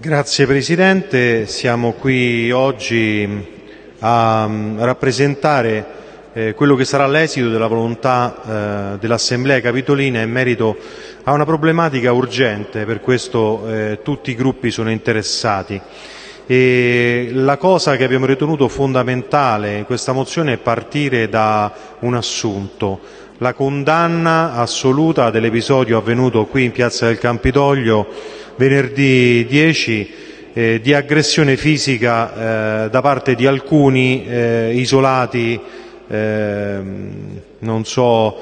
Grazie Presidente, siamo qui oggi a mm, rappresentare eh, quello che sarà l'esito della volontà eh, dell'Assemblea Capitolina in merito a una problematica urgente, per questo eh, tutti i gruppi sono interessati. E la cosa che abbiamo ritenuto fondamentale in questa mozione è partire da un assunto, la condanna assoluta dell'episodio avvenuto qui in piazza del Campidoglio venerdì 10 eh, di aggressione fisica eh, da parte di alcuni eh, isolati, ehm, non so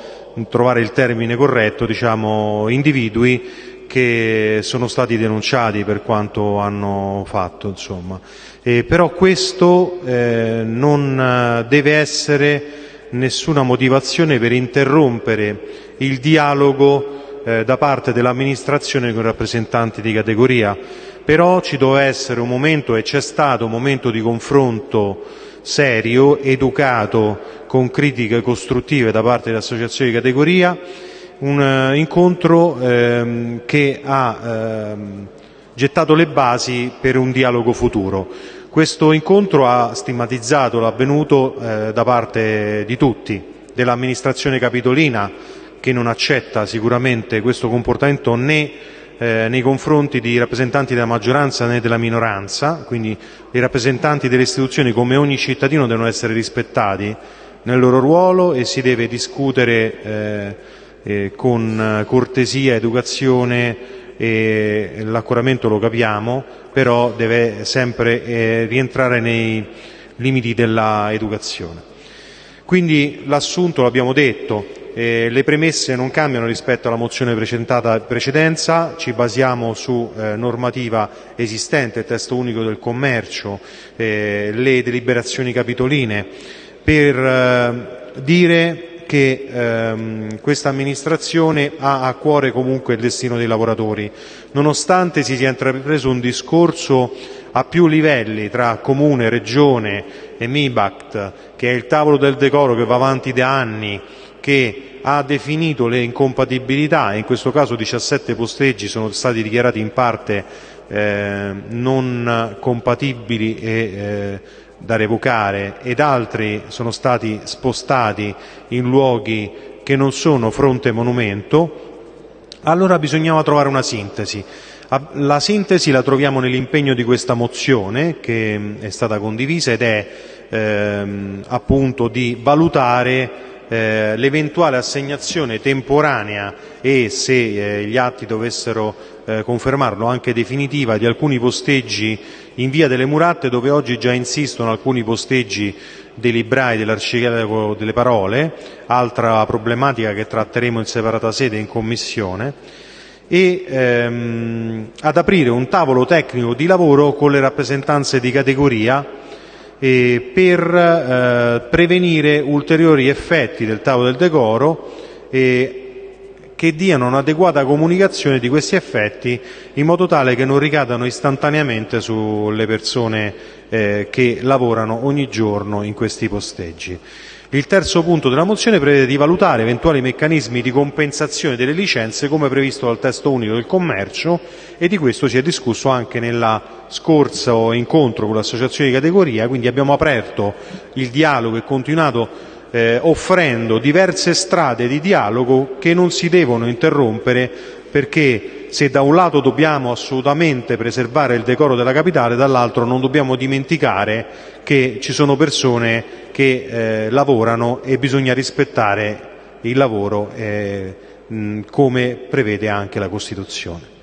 trovare il termine corretto, diciamo, individui che sono stati denunciati per quanto hanno fatto. Insomma. Eh, però questo eh, non deve essere nessuna motivazione per interrompere il dialogo da parte dell'amministrazione con i rappresentanti di categoria. Però ci doveva essere un momento, e c'è stato un momento di confronto serio, educato, con critiche costruttive da parte delle associazioni di categoria, un eh, incontro ehm, che ha ehm, gettato le basi per un dialogo futuro. Questo incontro ha stigmatizzato l'avvenuto eh, da parte di tutti, dell'amministrazione capitolina, che non accetta sicuramente questo comportamento né eh, nei confronti di rappresentanti della maggioranza né della minoranza, quindi i rappresentanti delle istituzioni come ogni cittadino devono essere rispettati nel loro ruolo e si deve discutere eh, eh, con cortesia, educazione e l'accoramento lo capiamo, però deve sempre eh, rientrare nei limiti dell'educazione. Quindi l'assunto, l'abbiamo detto, le premesse non cambiano rispetto alla mozione presentata in precedenza, ci basiamo su eh, normativa esistente, il testo unico del commercio, eh, le deliberazioni capitoline, per eh, dire che ehm, questa amministrazione ha a cuore comunque il destino dei lavoratori, nonostante si sia intrapreso un discorso a più livelli tra Comune, Regione e MIBACT, che è il tavolo del decoro che va avanti da anni, che ha definito le incompatibilità in questo caso 17 posteggi sono stati dichiarati in parte eh, non compatibili e eh, da revocare ed altri sono stati spostati in luoghi che non sono fronte monumento, allora bisognava trovare una sintesi. La sintesi la troviamo nell'impegno di questa mozione che è stata condivisa ed è ehm, appunto di valutare eh, l'eventuale assegnazione temporanea e se eh, gli atti dovessero eh, confermarlo anche definitiva di alcuni posteggi in via delle Muratte dove oggi già insistono alcuni posteggi dei librai dell'arcipelago delle parole, altra problematica che tratteremo in separata sede in commissione, e ehm, ad aprire un tavolo tecnico di lavoro con le rappresentanze di categoria eh, per eh, prevenire ulteriori effetti del tavolo del decoro che diano un'adeguata comunicazione di questi effetti in modo tale che non ricadano istantaneamente sulle persone eh, che lavorano ogni giorno in questi posteggi. Il terzo punto della mozione prevede di valutare eventuali meccanismi di compensazione delle licenze come previsto dal testo unico del commercio e di questo si è discusso anche nella scorso incontro con l'associazione di categoria, quindi abbiamo aperto il dialogo e continuato offrendo diverse strade di dialogo che non si devono interrompere perché se da un lato dobbiamo assolutamente preservare il decoro della capitale, dall'altro non dobbiamo dimenticare che ci sono persone che eh, lavorano e bisogna rispettare il lavoro eh, come prevede anche la Costituzione.